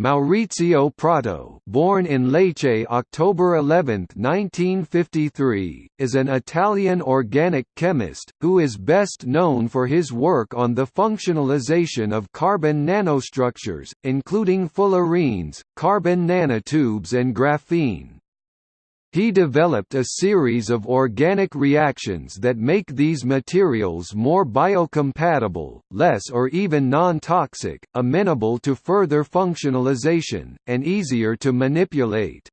Maurizio Prato born in Lecce October 11, 1953, is an Italian organic chemist, who is best known for his work on the functionalization of carbon nanostructures, including fullerenes, carbon nanotubes and graphene. He developed a series of organic reactions that make these materials more biocompatible, less or even non-toxic, amenable to further functionalization, and easier to manipulate.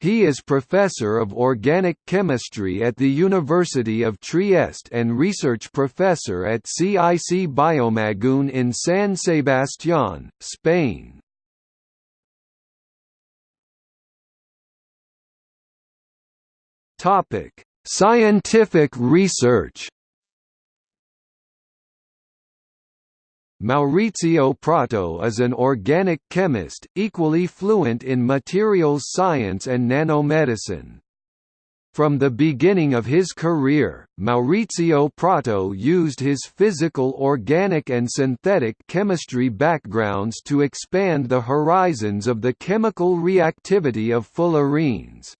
He is professor of organic chemistry at the University of Trieste and research professor at CIC biomaGUNE in San Sebastián, Spain. Topic: Scientific research. Maurizio Prato is an organic chemist, equally fluent in materials science and nanomedicine. From the beginning of his career, Maurizio Prato used his physical organic and synthetic chemistry backgrounds to expand the horizons of the chemical reactivity of fullerenes.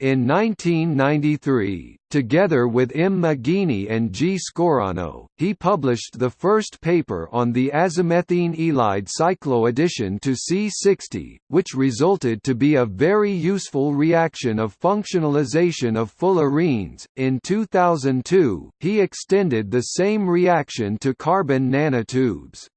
In 1993, together with M. Maggini and G. Scorrano, he published the first paper on the azomethine ylide cycloaddition to C60, which resulted to be a very useful reaction of functionalization of fullerenes. In 2002, he extended the same reaction to carbon nanotubes.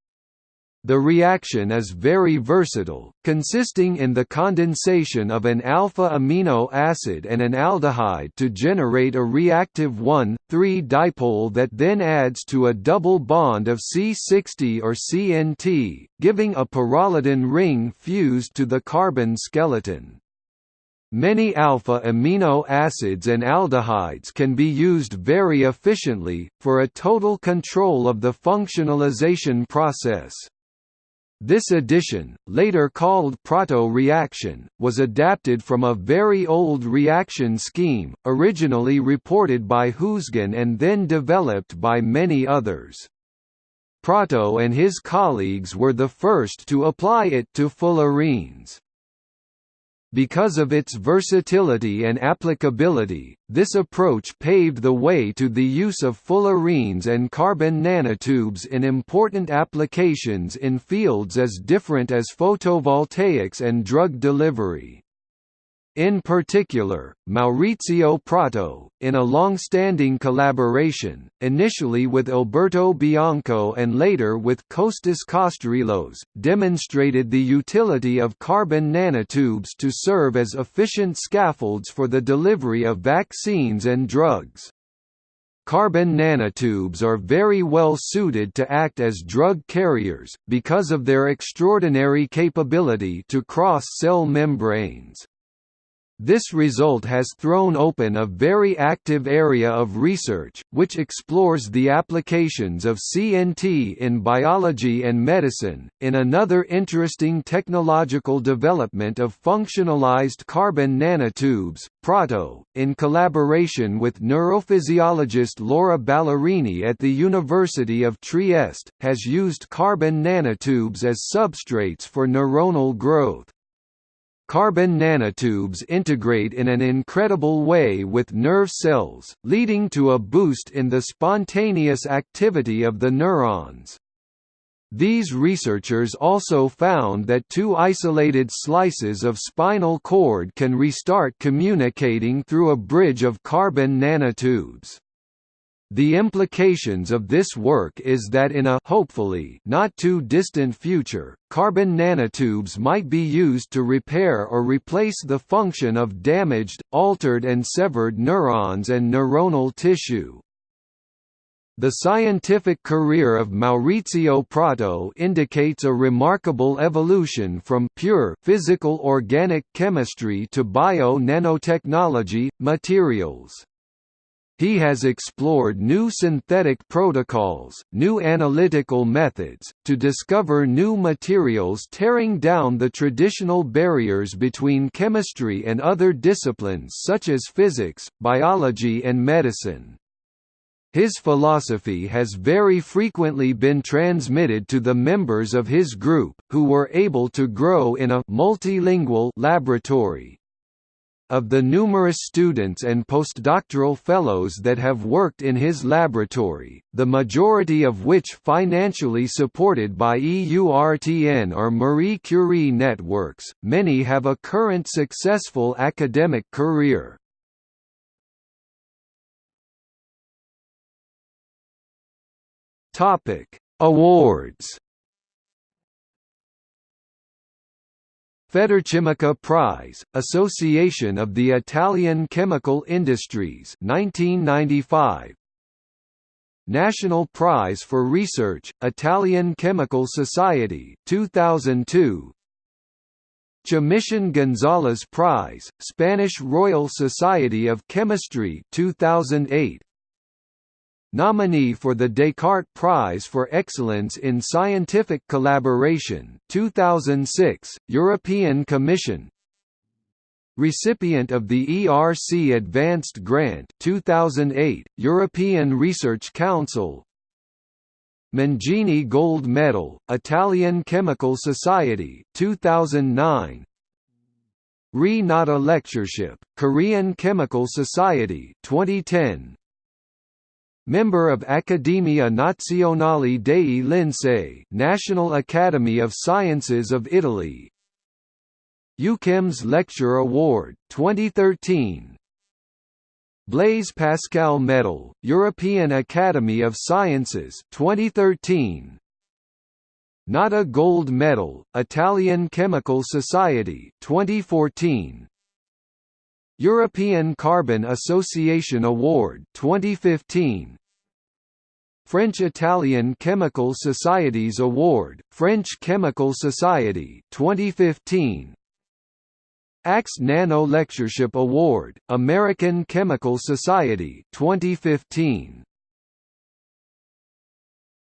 The reaction is very versatile, consisting in the condensation of an alpha-amino acid and an aldehyde to generate a reactive 1,3-dipole that then adds to a double bond of C60 or CNT, giving a pyrrolidine ring fused to the carbon skeleton. Many alpha amino acids and aldehydes can be used very efficiently, for a total control of the functionalization process. This addition, later called Prato reaction, was adapted from a very old reaction scheme, originally reported by Huisgen and then developed by many others. Prato and his colleagues were the first to apply it to fullerenes. Because of its versatility and applicability, this approach paved the way to the use of fullerenes and carbon nanotubes in important applications in fields as different as photovoltaics and drug delivery. In particular, Maurizio Prato, in a long-standing collaboration, initially with Alberto Bianco and later with Kostas Kostarelos, demonstrated the utility of carbon nanotubes to serve as efficient scaffolds for the delivery of vaccines and drugs. Carbon nanotubes are very well suited to act as drug carriers, because of their extraordinary capability to cross cell membranes. This result has thrown open a very active area of research, which explores the applications of CNT in biology and medicine. In another interesting technological development of functionalized carbon nanotubes, Prato, in collaboration with neurophysiologist Laura Ballerini at the University of Trieste, has used carbon nanotubes as substrates for neuronal growth. Carbon nanotubes integrate in an incredible way with nerve cells, leading to a boost in the spontaneous activity of the neurons. These researchers also found that two isolated slices of spinal cord can restart communicating through a bridge of carbon nanotubes. The implications of this work is that in a hopefully not too distant future, carbon nanotubes might be used to repair or replace the function of damaged, altered and severed neurons and neuronal tissue. The scientific career of Maurizio Prato indicates a remarkable evolution from pure physical organic chemistry to bio-nanotechnology, materials. He has explored new synthetic protocols, new analytical methods, to discover new materials tearing down the traditional barriers between chemistry and other disciplines such as physics, biology and medicine. His philosophy has very frequently been transmitted to the members of his group, who were able to grow in a multilingual laboratory. Of the numerous students and postdoctoral fellows that have worked in his laboratory, the majority of which financially supported by EURTN or Marie Curie networks, many have a current successful academic career. Awards. Federchimica Prize, Association of the Italian Chemical Industries 1995. National Prize for Research, Italian Chemical Society 2002. Comisión González Prize, Spanish Royal Society of Chemistry 2008 Nominee for the Descartes Prize for Excellence in Scientific Collaboration 2006, European Commission. Recipient of the ERC Advanced Grant 2008, European Research Council. Mangini Gold Medal, Italian Chemical Society 2009 Re Nata Lectureship, Korean Chemical Society 2010 Member of Accademia Nazionale dei Lincei National Academy of Sciences of Italy. EUCHEMS Lecture Award, 2013 Blaise Pascal Medal, European Academy of Sciences 2013 Natta Gold Medal, Italian Chemical Society 2014 European Carbon Association Award 2015 French-Italian Chemical Societies Award, French Chemical Society 2015 ACS Nano Lectureship Award, American Chemical Society 2015